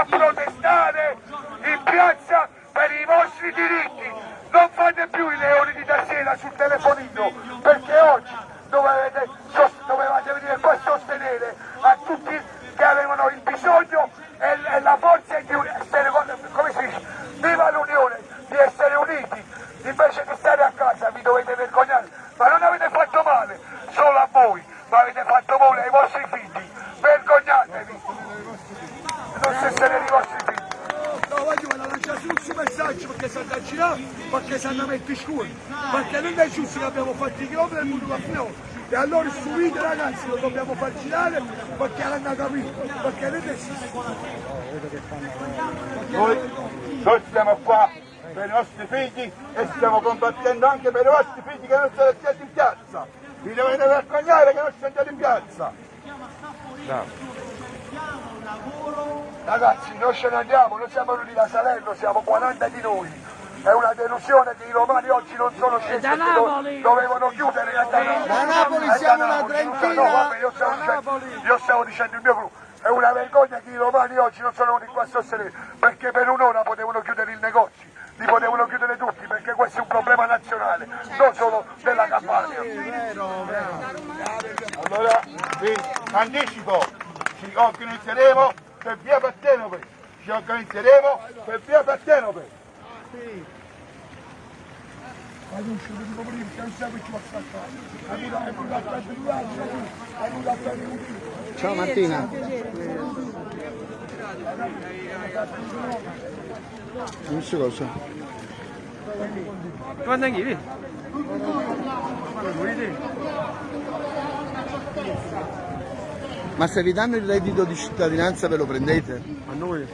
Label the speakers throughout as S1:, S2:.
S1: a protestare in piazza per i vostri diritti. Non fate più i leoni di tastiera sul telefonino, perché oggi dovevate, dovevate venire qua a sostenere a tutti che avevano il bisogno e, e la forza di essere, come si dice, viva l'unione, di essere uniti, invece di stare a casa vi dovete vergognare, ma non avete fatto male solo a voi, ma avete fatto male ai vostri figli, non se siete i vostri figli.
S2: No, voglio lanciare tutti i messaggi perché sanno a girare, perché sanno mettere scuola, perché non è giusto che abbiamo fatto i chilometri e il mondo va e allora su video ragazzi lo dobbiamo far girare perché l'hanno capito, perché non esiste.
S1: Noi, noi siamo qua per i nostri figli e stiamo combattendo anche per i vostri figli che non sono stati in piazza. Vi dovete vergognare che non siete andati in piazza. Ragazzi, noi ce ne andiamo, noi siamo venuti da Salerno, siamo 40 di noi. È una delusione che i romani oggi non sono scesi perché do- dovevano chiudere a da Napoli.
S2: Da Napoli siamo
S1: da
S2: una
S1: Napoli,
S2: trentina.
S1: No, vabbè, io stavo, dicendo, io stavo dicendo il mio gruppo. È una vergogna che i romani oggi non sono venuti qua a sostenere, perché per un'ora potevano chiudere il negozio, li potevano chiudere tutti, perché questo è un problema nazionale, non solo della Campania. Allora vi anticipo, ci organizzeremo per via Partenope, ci organizzeremo per via Partenope.
S2: Ma non ci vediamo prima, che non siamo più a scattare. È venuto è venuto a prendere è venuto a prendere un
S3: Ciao Martina. Non so cosa.
S4: Quando andivi?
S3: Ma se vi danno il reddito di cittadinanza ve lo prendete?
S4: A noi?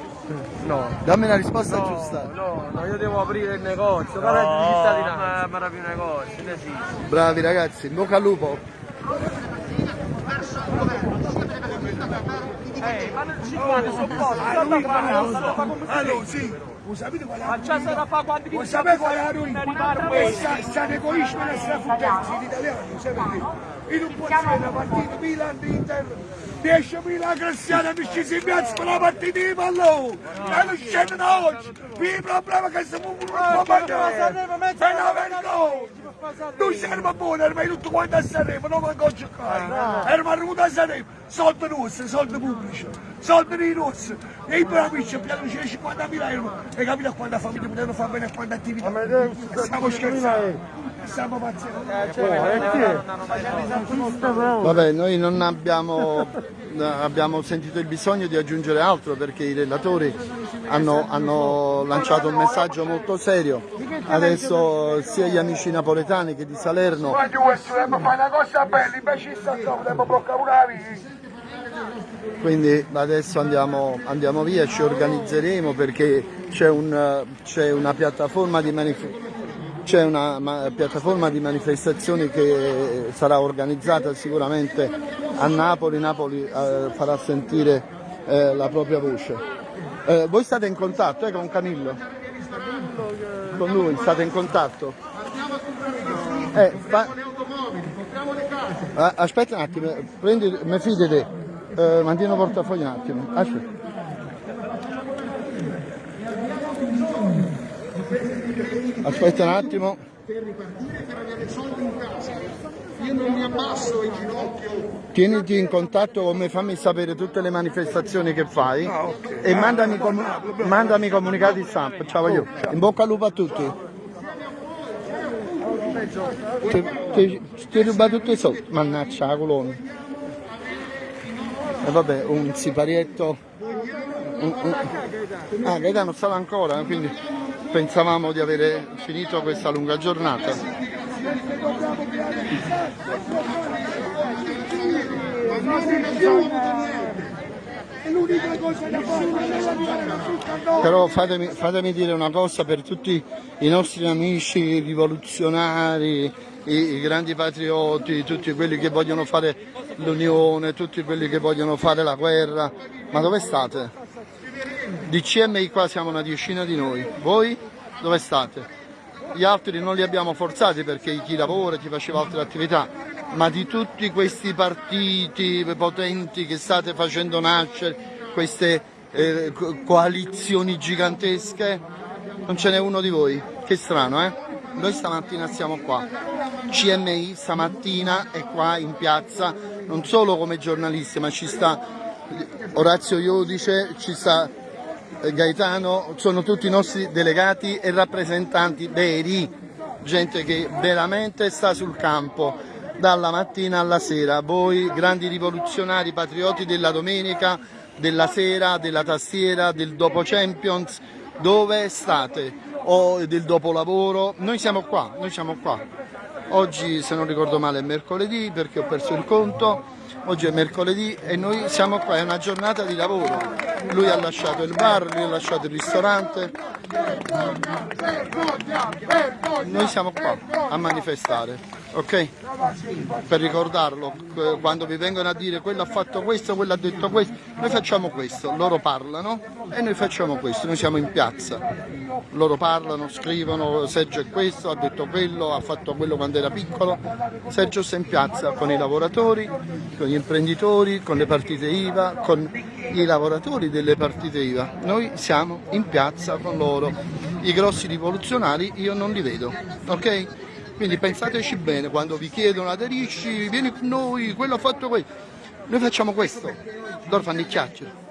S4: No.
S3: Dammi la risposta
S4: No,
S3: giusta.
S4: no, no, io devo aprire il negozio, no, di cittadinanza. Ma, ma più negozio, non esiste.
S3: Bravi ragazzi, in bocca al lupo.
S4: Ma non ci
S2: Allora sì, lo sapete qual è?
S4: Ma fa quanti
S2: Vuoi sapere qual è la ruina? sta- sta egoismo e la strafugenza in italiano, sai perché? Io non posso fare una partita Milan Inter 10.000 cristiani amici si piazza per la partita di pallone e non scende da oggi il problema è che siamo un po' mangiare è una vergogna non serve buono ma tutto quanto a Sanremo non manco giocare eravamo arrivati a Sanremo soldi nostri soldi pubblici soldi dei nostri e i bravi ci abbiamo 50.000 euro e capite quanta famiglia potevano fare bene a quante attività stiamo scherzando stiamo pazzendo
S3: Vabbè, noi non abbiamo, abbiamo sentito il bisogno di aggiungere altro perché i relatori hanno, hanno lanciato un messaggio molto serio. Adesso sia gli amici napoletani che di Salerno
S1: dobbiamo fare una cosa bella, invece dobbiamo bloccare una via.
S3: Quindi adesso andiamo, andiamo via, ci organizzeremo perché c'è un, una piattaforma di manif- c'è una ma- piattaforma di manifestazioni che sarà organizzata sicuramente a Napoli, Napoli eh, farà sentire eh, la propria voce. Eh, voi state in contatto eh, con Camillo? Con lui state in contatto? Eh, fa- Ah, aspetta un attimo, prendi, mi fidate, eh, mantieni il portafoglio un attimo. Aspetta. Aspetta un attimo.
S5: Io non mi abbasso in ginocchio.
S3: Tieniti in contatto con me, fammi sapere tutte le manifestazioni che fai e mandami, com- mandami comunicati stampa. Ciao io. In bocca al lupo a tutti. Ti, ti, ti ruba tutti i soldi, mannaggia la colonna. E vabbè, un siparietto. un- un- Ah, Gaetano stava ancora, quindi pensavamo di avere finito questa lunga giornata. Però fatemi, fatemi dire una cosa per tutti i nostri amici rivoluzionari, i grandi patrioti, tutti quelli che vogliono fare l'unione, tutti quelli che vogliono fare la guerra. Ma dove state? Di CMI qua siamo una decina di noi. Voi dove state? Gli altri non li abbiamo forzati perché chi lavora, chi faceva altre attività, ma di tutti questi partiti potenti che state facendo nascere, queste eh, co- coalizioni gigantesche, non ce n'è uno di voi. Che strano, eh? Noi stamattina siamo qua. CMI stamattina è qua in piazza, non solo come giornalisti, ma ci sta Orazio Iodice, ci sta Gaetano, sono tutti i nostri delegati e rappresentanti veri, gente che veramente sta sul campo dalla mattina alla sera. Voi grandi rivoluzionari, patrioti della domenica, della sera, della tastiera, del dopo Champions, dove state? O del dopolavoro? Noi siamo qua, noi siamo qua. Oggi se non ricordo male è mercoledì perché ho perso il conto. Oggi è mercoledì e noi siamo qua, è una giornata di lavoro. Lui ha lasciato il bar, lui ha lasciato il ristorante. Noi siamo qua a manifestare, ok? Per ricordarlo, quando vi vengono a dire quello ha fatto questo, quello ha detto questo, noi facciamo questo, loro parlano e noi facciamo questo, noi siamo in piazza. Loro parlano, scrivono, Sergio è questo, ha detto quello, ha fatto quello quando era piccolo. Sergio sta in piazza con i lavoratori, con gli imprenditori, con le partite IVA, con i lavoratori delle partite IVA. Noi siamo in piazza con loro. I grossi rivoluzionari io non li vedo, ok? Quindi pensateci bene quando vi chiedono aderisci, vieni con noi, quello ha fatto questo. Noi facciamo questo, loro fanno il chiacchiere.